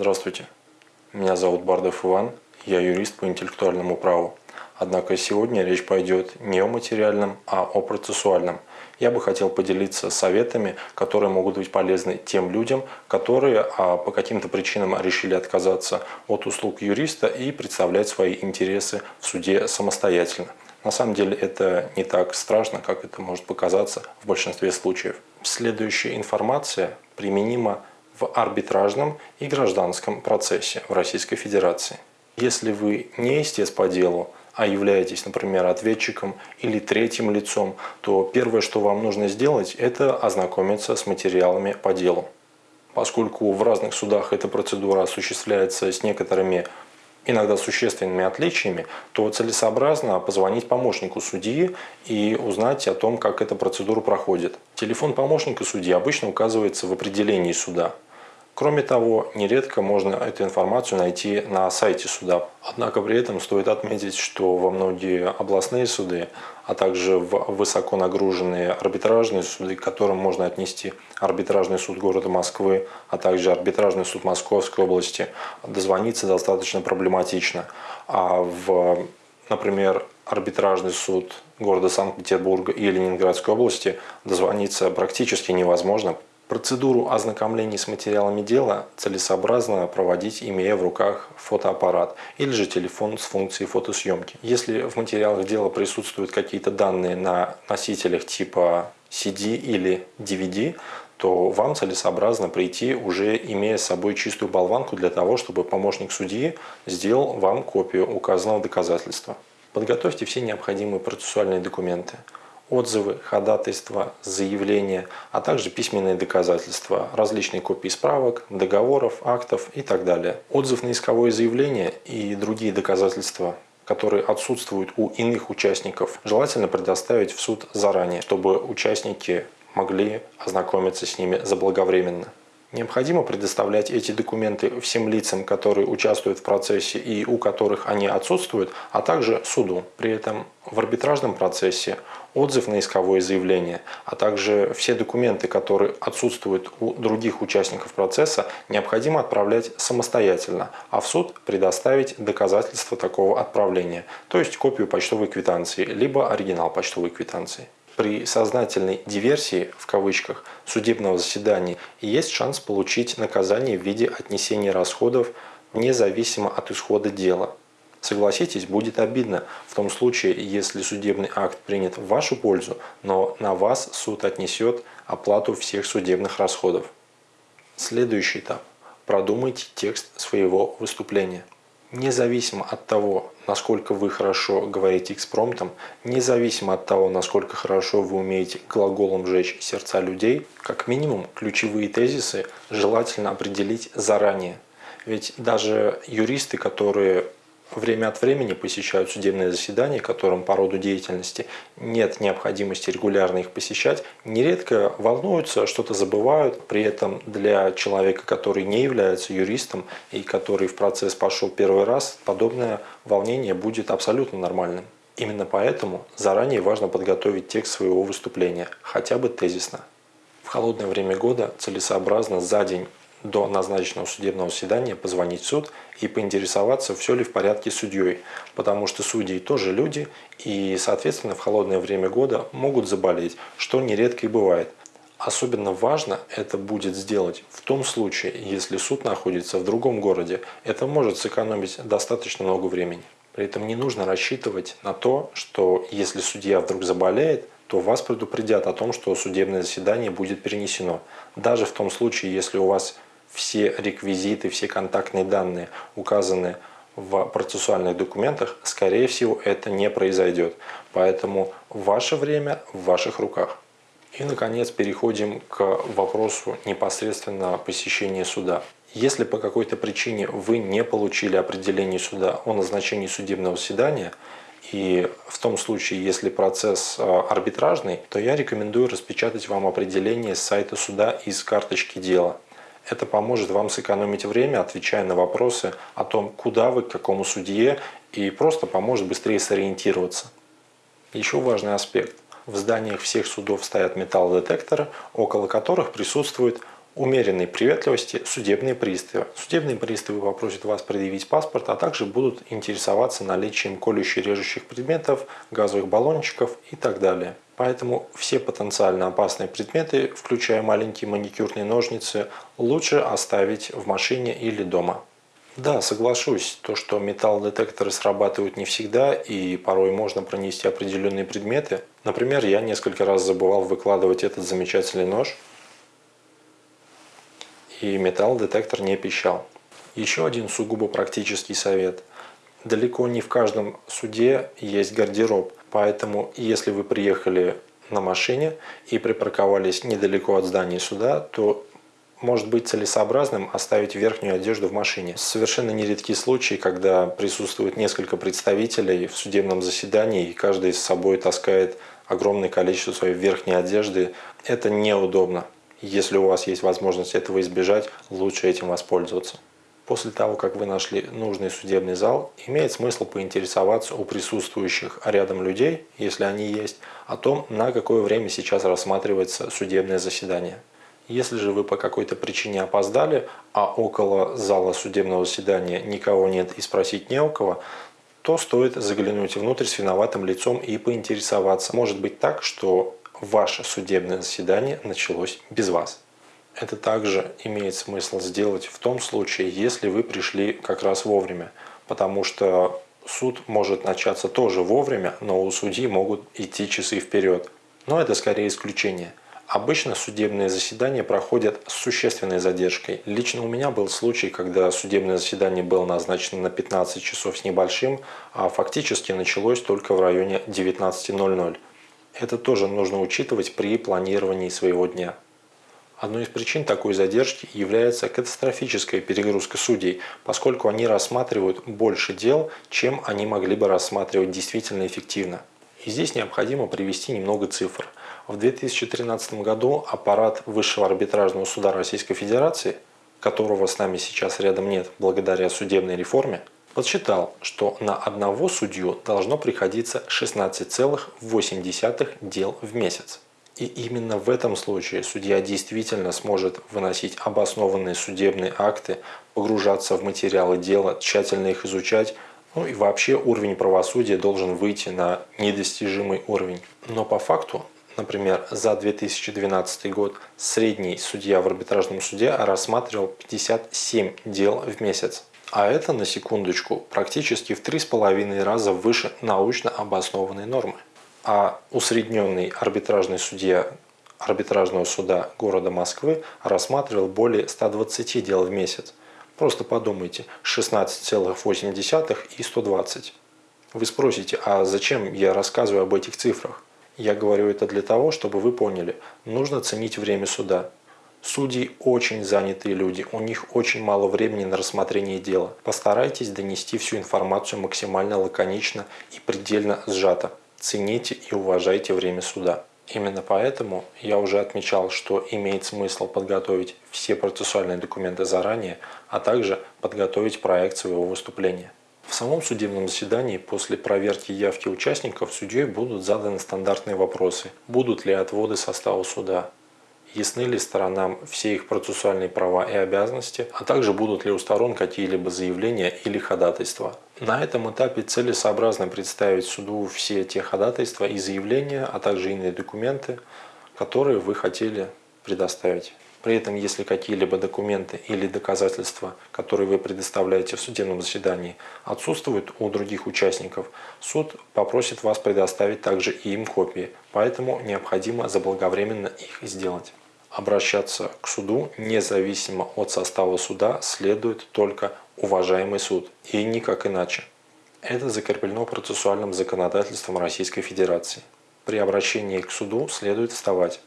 Здравствуйте, меня зовут Бардов Иван, я юрист по интеллектуальному праву. Однако сегодня речь пойдет не о материальном, а о процессуальном. Я бы хотел поделиться советами, которые могут быть полезны тем людям, которые а, по каким-то причинам решили отказаться от услуг юриста и представлять свои интересы в суде самостоятельно. На самом деле это не так страшно, как это может показаться в большинстве случаев. Следующая информация применима в арбитражном и гражданском процессе в Российской Федерации. Если вы не истец по делу, а являетесь, например, ответчиком или третьим лицом, то первое, что вам нужно сделать, это ознакомиться с материалами по делу. Поскольку в разных судах эта процедура осуществляется с некоторыми иногда существенными отличиями, то целесообразно позвонить помощнику судьи и узнать о том, как эта процедура проходит. Телефон помощника судьи обычно указывается в определении суда. Кроме того, нередко можно эту информацию найти на сайте суда. Однако при этом стоит отметить, что во многие областные суды, а также в высоко нагруженные арбитражные суды, к которым можно отнести арбитражный суд города Москвы, а также арбитражный суд Московской области, дозвониться достаточно проблематично. А в, например, арбитражный суд города Санкт-Петербурга и Ленинградской области дозвониться практически невозможно, Процедуру ознакомления с материалами дела целесообразно проводить, имея в руках фотоаппарат или же телефон с функцией фотосъемки. Если в материалах дела присутствуют какие-то данные на носителях типа CD или DVD, то вам целесообразно прийти, уже имея с собой чистую болванку для того, чтобы помощник судьи сделал вам копию указанного доказательства. Подготовьте все необходимые процессуальные документы отзывы, ходатайства, заявления, а также письменные доказательства, различные копии справок, договоров, актов и так далее. Отзыв на исковое заявление и другие доказательства которые отсутствуют у иных участников, желательно предоставить в суд заранее, чтобы участники могли ознакомиться с ними заблаговременно. Необходимо предоставлять эти документы всем лицам, которые участвуют в процессе и у которых они отсутствуют, а также суду. При этом в арбитражном процессе отзыв на исковое заявление, а также все документы, которые отсутствуют у других участников процесса, необходимо отправлять самостоятельно, а в суд предоставить доказательства такого отправления, то есть копию почтовой квитанции, либо оригинал почтовой квитанции при сознательной диверсии, в кавычках, судебного заседания есть шанс получить наказание в виде отнесения расходов независимо от исхода дела. Согласитесь, будет обидно в том случае, если судебный акт принят в вашу пользу, но на вас суд отнесет оплату всех судебных расходов. Следующий этап. Продумайте текст своего выступления. Независимо от того, насколько вы хорошо говорите экспромтом, независимо от того, насколько хорошо вы умеете глаголом жечь сердца людей, как минимум ключевые тезисы желательно определить заранее. Ведь даже юристы, которые время от времени посещают судебные заседания, которым по роду деятельности нет необходимости регулярно их посещать, нередко волнуются, что-то забывают. При этом для человека, который не является юристом и который в процесс пошел первый раз, подобное волнение будет абсолютно нормальным. Именно поэтому заранее важно подготовить текст своего выступления, хотя бы тезисно. В холодное время года целесообразно за день до назначенного судебного заседания позвонить в суд и поинтересоваться, все ли в порядке с судьей, потому что судьи тоже люди и, соответственно, в холодное время года могут заболеть, что нередко и бывает. Особенно важно это будет сделать в том случае, если суд находится в другом городе. Это может сэкономить достаточно много времени. При этом не нужно рассчитывать на то, что если судья вдруг заболеет, то вас предупредят о том, что судебное заседание будет перенесено. Даже в том случае, если у вас все реквизиты, все контактные данные указаны в процессуальных документах, скорее всего, это не произойдет. Поэтому ваше время в ваших руках. И, наконец, переходим к вопросу непосредственно посещения суда. Если по какой-то причине вы не получили определение суда о назначении судебного заседания, и в том случае, если процесс э, арбитражный, то я рекомендую распечатать вам определение с сайта суда из карточки дела. Это поможет вам сэкономить время, отвечая на вопросы о том, куда вы, к какому судье, и просто поможет быстрее сориентироваться. Еще важный аспект. В зданиях всех судов стоят металлодетекторы, около которых присутствует умеренной приветливости судебные приставы. Судебные приставы попросят вас предъявить паспорт, а также будут интересоваться наличием колющих режущих предметов, газовых баллончиков и так далее. Поэтому все потенциально опасные предметы, включая маленькие маникюрные ножницы, лучше оставить в машине или дома. Да, соглашусь, то, что металлодетекторы срабатывают не всегда и порой можно пронести определенные предметы. Например, я несколько раз забывал выкладывать этот замечательный нож – и металлодетектор не пищал. Еще один сугубо практический совет. Далеко не в каждом суде есть гардероб, поэтому если вы приехали на машине и припарковались недалеко от здания суда, то может быть целесообразным оставить верхнюю одежду в машине. Совершенно нередки случаи, когда присутствует несколько представителей в судебном заседании, и каждый с собой таскает огромное количество своей верхней одежды. Это неудобно. Если у вас есть возможность этого избежать, лучше этим воспользоваться. После того, как вы нашли нужный судебный зал, имеет смысл поинтересоваться у присутствующих рядом людей, если они есть, о том, на какое время сейчас рассматривается судебное заседание. Если же вы по какой-то причине опоздали, а около зала судебного заседания никого нет и спросить не у кого, то стоит заглянуть внутрь с виноватым лицом и поинтересоваться. Может быть так, что ваше судебное заседание началось без вас. Это также имеет смысл сделать в том случае, если вы пришли как раз вовремя, потому что суд может начаться тоже вовремя, но у судьи могут идти часы вперед. Но это скорее исключение. Обычно судебные заседания проходят с существенной задержкой. Лично у меня был случай, когда судебное заседание было назначено на 15 часов с небольшим, а фактически началось только в районе 19.00. Это тоже нужно учитывать при планировании своего дня. Одной из причин такой задержки является катастрофическая перегрузка судей, поскольку они рассматривают больше дел, чем они могли бы рассматривать действительно эффективно. И здесь необходимо привести немного цифр. В 2013 году аппарат Высшего арбитражного суда Российской Федерации, которого с нами сейчас рядом нет благодаря судебной реформе, подсчитал, что на одного судью должно приходиться 16,8 дел в месяц. И именно в этом случае судья действительно сможет выносить обоснованные судебные акты, погружаться в материалы дела, тщательно их изучать, ну и вообще уровень правосудия должен выйти на недостижимый уровень. Но по факту, например, за 2012 год средний судья в арбитражном суде рассматривал 57 дел в месяц. А это, на секундочку, практически в 3,5 раза выше научно обоснованной нормы. А усредненный арбитражный судья арбитражного суда города Москвы рассматривал более 120 дел в месяц. Просто подумайте, 16,8 и 120. Вы спросите, а зачем я рассказываю об этих цифрах? Я говорю это для того, чтобы вы поняли, нужно ценить время суда. Судьи очень занятые люди, у них очень мало времени на рассмотрение дела. Постарайтесь донести всю информацию максимально лаконично и предельно сжато. Цените и уважайте время суда. Именно поэтому я уже отмечал, что имеет смысл подготовить все процессуальные документы заранее, а также подготовить проект своего выступления. В самом судебном заседании после проверки явки участников судьей будут заданы стандартные вопросы. Будут ли отводы состава суда? Ясны ли сторонам все их процессуальные права и обязанности, а также будут ли у сторон какие-либо заявления или ходатайства. На этом этапе целесообразно представить суду все те ходатайства и заявления, а также иные документы, которые вы хотели предоставить. При этом, если какие-либо документы или доказательства, которые вы предоставляете в судебном заседании, отсутствуют у других участников, суд попросит вас предоставить также и им копии, поэтому необходимо заблаговременно их сделать. Обращаться к суду независимо от состава суда следует только уважаемый суд и никак иначе. Это закреплено процессуальным законодательством Российской Федерации. При обращении к суду следует вставать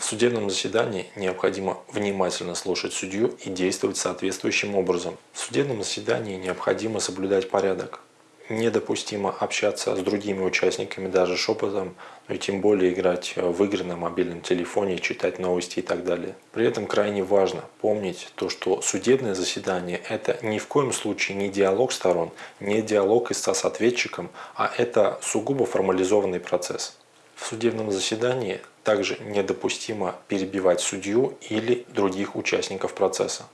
в судебном заседании необходимо внимательно слушать судью и действовать соответствующим образом. В судебном заседании необходимо соблюдать порядок. Недопустимо общаться с другими участниками даже шепотом, но и тем более играть в игры на мобильном телефоне, читать новости и так далее. При этом крайне важно помнить то, что судебное заседание – это ни в коем случае не диалог сторон, не диалог истца с ответчиком, а это сугубо формализованный процесс. В судебном заседании также недопустимо перебивать судью или других участников процесса.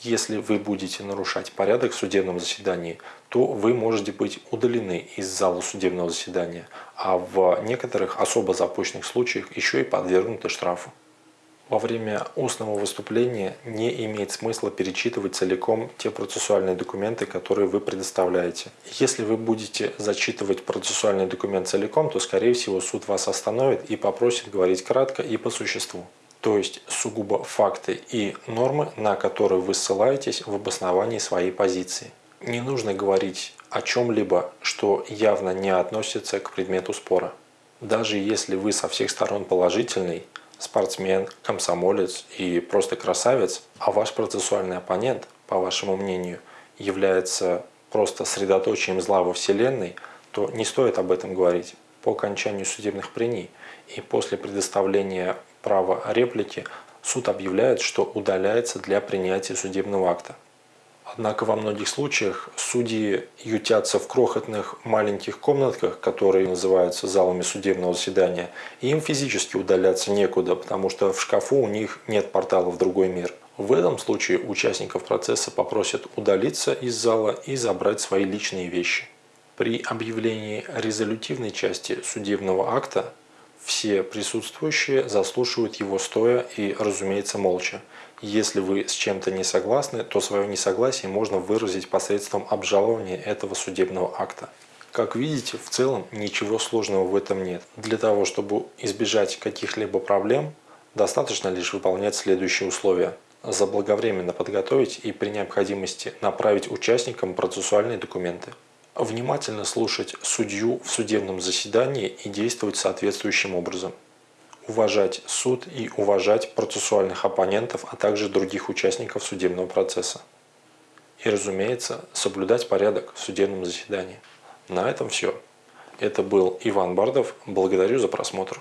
Если вы будете нарушать порядок в судебном заседании, то вы можете быть удалены из зала судебного заседания, а в некоторых особо запущенных случаях еще и подвергнуты штрафу. Во время устного выступления не имеет смысла перечитывать целиком те процессуальные документы, которые вы предоставляете. Если вы будете зачитывать процессуальный документ целиком, то, скорее всего, суд вас остановит и попросит говорить кратко и по существу. То есть сугубо факты и нормы, на которые вы ссылаетесь в обосновании своей позиции. Не нужно говорить о чем-либо, что явно не относится к предмету спора. Даже если вы со всех сторон положительный, спортсмен, комсомолец и просто красавец, а ваш процессуальный оппонент, по вашему мнению, является просто средоточием зла во Вселенной, то не стоит об этом говорить. По окончанию судебных прений и после предоставления права реплики суд объявляет, что удаляется для принятия судебного акта. Однако во многих случаях судьи ютятся в крохотных маленьких комнатках, которые называются залами судебного заседания, и им физически удаляться некуда, потому что в шкафу у них нет портала в другой мир. В этом случае участников процесса попросят удалиться из зала и забрать свои личные вещи. При объявлении резолютивной части судебного акта все присутствующие заслушивают его стоя и, разумеется, молча. Если вы с чем-то не согласны, то свое несогласие можно выразить посредством обжалования этого судебного акта. Как видите, в целом ничего сложного в этом нет. Для того, чтобы избежать каких-либо проблем, достаточно лишь выполнять следующие условия. Заблаговременно подготовить и при необходимости направить участникам процессуальные документы. Внимательно слушать судью в судебном заседании и действовать соответствующим образом уважать суд и уважать процессуальных оппонентов, а также других участников судебного процесса. И, разумеется, соблюдать порядок в судебном заседании. На этом все. Это был Иван Бардов. Благодарю за просмотр.